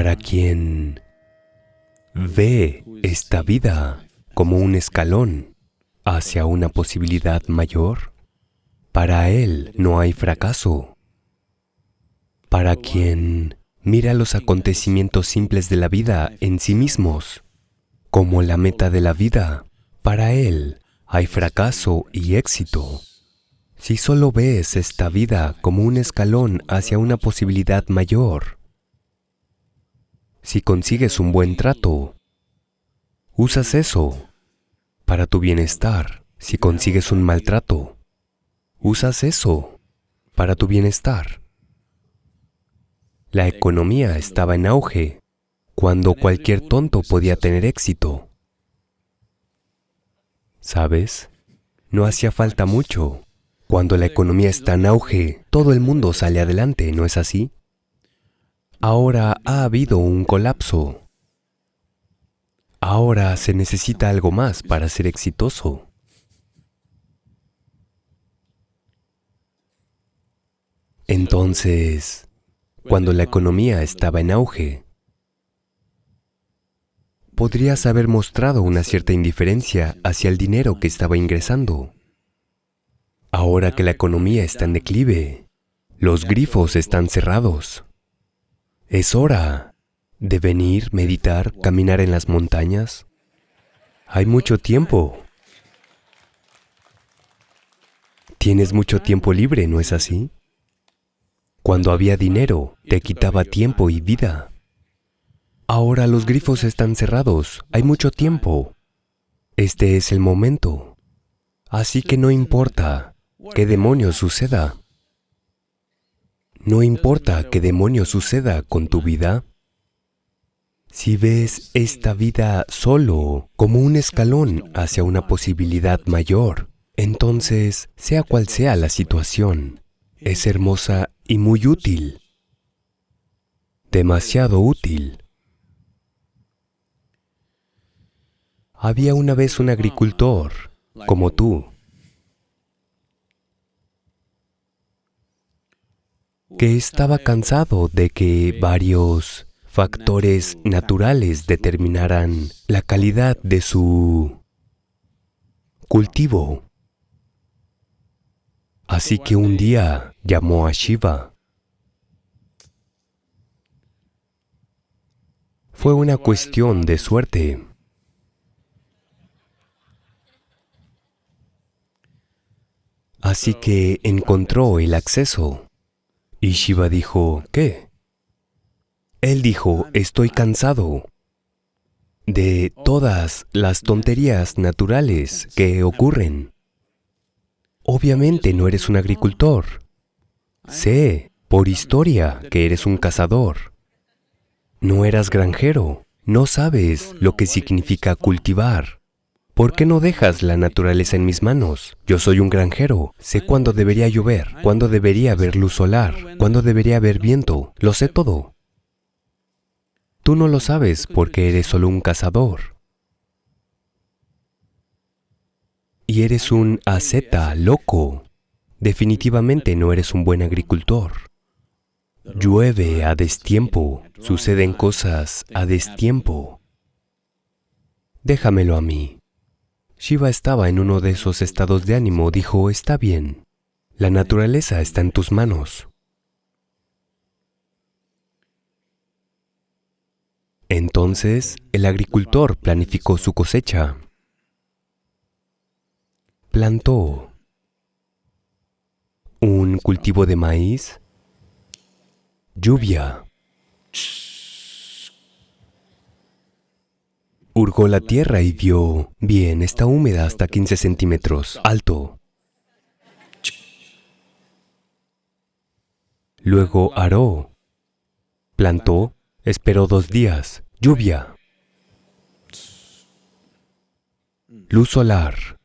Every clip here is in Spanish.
Para quien ve esta vida como un escalón hacia una posibilidad mayor, para él no hay fracaso. Para quien mira los acontecimientos simples de la vida en sí mismos como la meta de la vida, para él hay fracaso y éxito. Si solo ves esta vida como un escalón hacia una posibilidad mayor, si consigues un buen trato, usas eso para tu bienestar. Si consigues un maltrato, usas eso para tu bienestar. La economía estaba en auge cuando cualquier tonto podía tener éxito. ¿Sabes? No hacía falta mucho. Cuando la economía está en auge, todo el mundo sale adelante, ¿no es así? Ahora ha habido un colapso. Ahora se necesita algo más para ser exitoso. Entonces, cuando la economía estaba en auge, podrías haber mostrado una cierta indiferencia hacia el dinero que estaba ingresando. Ahora que la economía está en declive, los grifos están cerrados. Es hora de venir, meditar, caminar en las montañas. Hay mucho tiempo. Tienes mucho tiempo libre, ¿no es así? Cuando había dinero, te quitaba tiempo y vida. Ahora los grifos están cerrados, hay mucho tiempo. Este es el momento. Así que no importa qué demonio suceda. No importa qué demonio suceda con tu vida, si ves esta vida solo como un escalón hacia una posibilidad mayor, entonces, sea cual sea la situación, es hermosa y muy útil, demasiado útil. Había una vez un agricultor, como tú, que estaba cansado de que varios factores naturales determinaran la calidad de su cultivo. Así que un día llamó a Shiva. Fue una cuestión de suerte. Así que encontró el acceso. Y Shiva dijo, ¿qué? Él dijo, estoy cansado de todas las tonterías naturales que ocurren. Obviamente no eres un agricultor. Sé, por historia, que eres un cazador. No eras granjero. No sabes lo que significa cultivar. ¿Por qué no dejas la naturaleza en mis manos? Yo soy un granjero. Sé cuándo debería llover, cuándo debería haber luz solar, cuándo debería haber viento. Lo sé todo. Tú no lo sabes porque eres solo un cazador. Y eres un aseta loco. Definitivamente no eres un buen agricultor. Llueve a destiempo, suceden cosas a destiempo. Déjamelo a mí. Shiva estaba en uno de esos estados de ánimo, dijo, está bien, la naturaleza está en tus manos. Entonces, el agricultor planificó su cosecha. Plantó un cultivo de maíz, lluvia, Hurgó la tierra y vio, bien, está húmeda hasta 15 centímetros, alto. Luego aró, plantó, esperó dos días, lluvia, luz solar.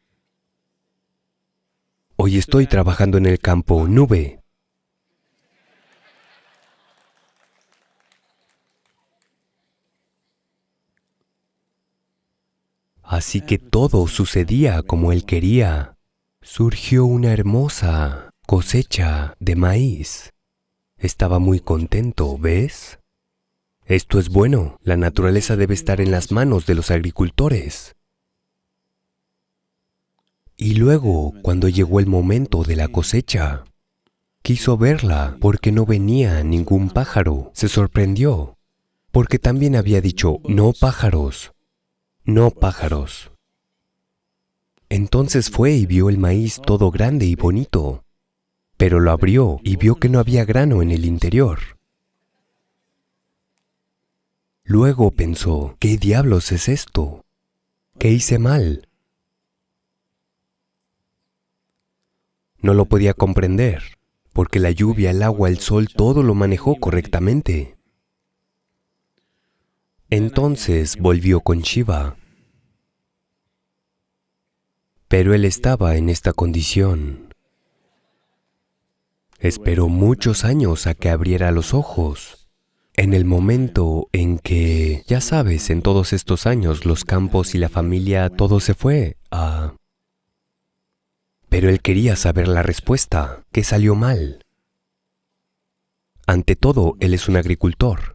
Hoy estoy trabajando en el campo, nube, Así que todo sucedía como él quería. Surgió una hermosa cosecha de maíz. Estaba muy contento, ¿ves? Esto es bueno. La naturaleza debe estar en las manos de los agricultores. Y luego, cuando llegó el momento de la cosecha, quiso verla porque no venía ningún pájaro. Se sorprendió, porque también había dicho, no pájaros, no pájaros. Entonces fue y vio el maíz todo grande y bonito, pero lo abrió y vio que no había grano en el interior. Luego pensó, ¿qué diablos es esto? ¿Qué hice mal? No lo podía comprender, porque la lluvia, el agua, el sol, todo lo manejó correctamente. Entonces volvió con Shiva. Pero él estaba en esta condición. Esperó muchos años a que abriera los ojos. En el momento en que, ya sabes, en todos estos años los campos y la familia, todo se fue a pero él quería saber la respuesta. ¿Qué salió mal? Ante todo, él es un agricultor.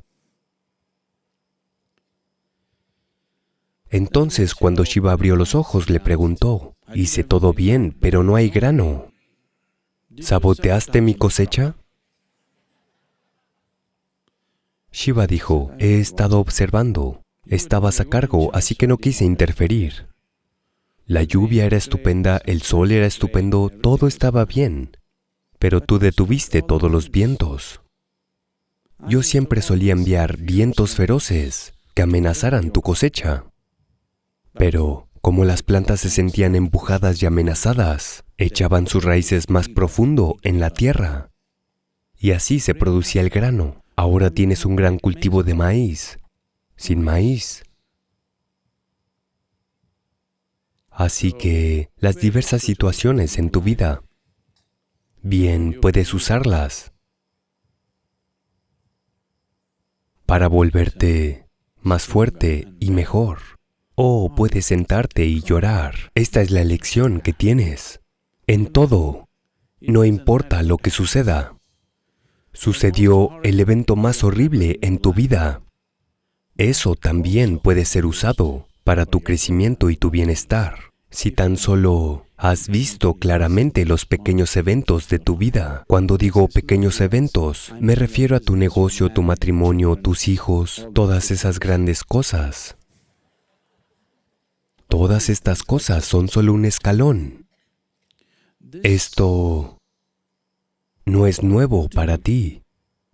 Entonces, cuando Shiva abrió los ojos, le preguntó, hice todo bien, pero no hay grano. ¿Saboteaste mi cosecha? Shiva dijo, he estado observando. Estabas a cargo, así que no quise interferir. La lluvia era estupenda, el sol era estupendo, todo estaba bien. Pero tú detuviste todos los vientos. Yo siempre solía enviar vientos feroces que amenazaran tu cosecha. Pero, como las plantas se sentían empujadas y amenazadas, echaban sus raíces más profundo en la tierra. Y así se producía el grano. Ahora tienes un gran cultivo de maíz. Sin maíz, Así que las diversas situaciones en tu vida, bien puedes usarlas para volverte más fuerte y mejor. O puedes sentarte y llorar. Esta es la elección que tienes. En todo, no importa lo que suceda. Sucedió el evento más horrible en tu vida. Eso también puede ser usado para tu crecimiento y tu bienestar. Si tan solo has visto claramente los pequeños eventos de tu vida. Cuando digo pequeños eventos, me refiero a tu negocio, tu matrimonio, tus hijos, todas esas grandes cosas. Todas estas cosas son solo un escalón. Esto no es nuevo para ti,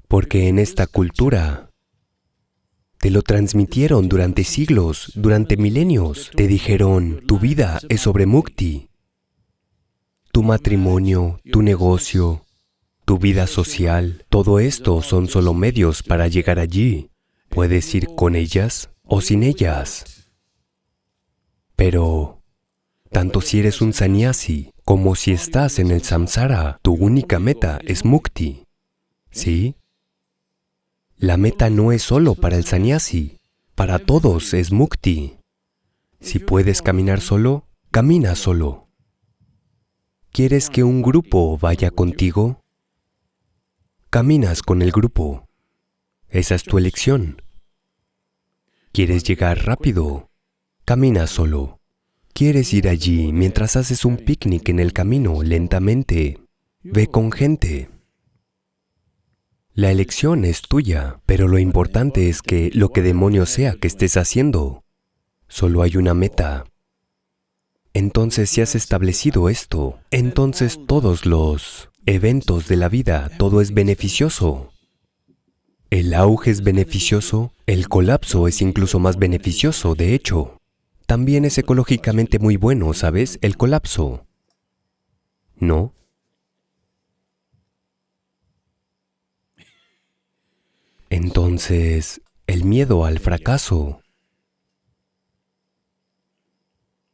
porque en esta cultura te lo transmitieron durante siglos, durante milenios. Te dijeron, tu vida es sobre mukti. Tu matrimonio, tu negocio, tu vida social, todo esto son solo medios para llegar allí. Puedes ir con ellas o sin ellas. Pero, tanto si eres un sannyasi como si estás en el samsara, tu única meta es mukti. ¿Sí? La meta no es solo para el sannyasi, para todos es mukti. Si puedes caminar solo, camina solo. ¿Quieres que un grupo vaya contigo? Caminas con el grupo. Esa es tu elección. ¿Quieres llegar rápido? Camina solo. ¿Quieres ir allí mientras haces un picnic en el camino lentamente? Ve con gente. La elección es tuya, pero lo importante es que lo que demonios sea que estés haciendo, solo hay una meta. Entonces, si has establecido esto, entonces todos los eventos de la vida, todo es beneficioso. El auge es beneficioso, el colapso es incluso más beneficioso, de hecho. También es ecológicamente muy bueno, ¿sabes? El colapso. ¿No? Entonces, el miedo al fracaso.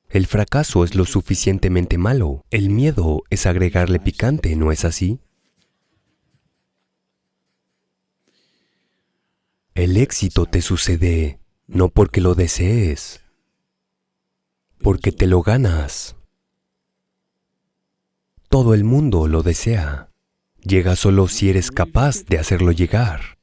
El fracaso es lo suficientemente malo. El miedo es agregarle picante, ¿no es así? El éxito te sucede no porque lo desees, porque te lo ganas. Todo el mundo lo desea. Llega solo si eres capaz de hacerlo llegar.